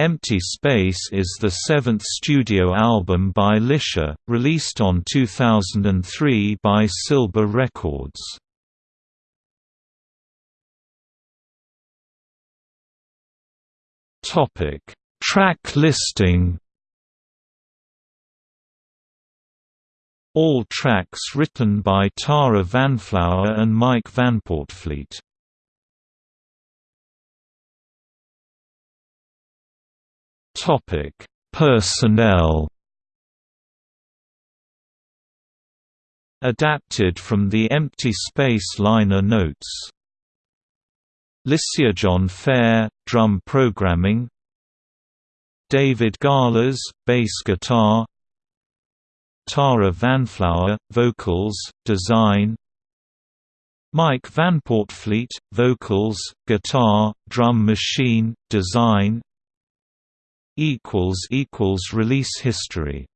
Empty Space is the seventh studio album by Lycia, released on 2003 by Silber Records. Track listing All tracks written by Tara Vanflower and Mike Vanportfleet. Topic: Personnel. Adapted from the Empty Space liner notes. John Fair, drum programming. David Galas, bass guitar. Tara Vanflower, vocals, design Mike Vanportfleet, vocals, guitar, drum machine, design Release history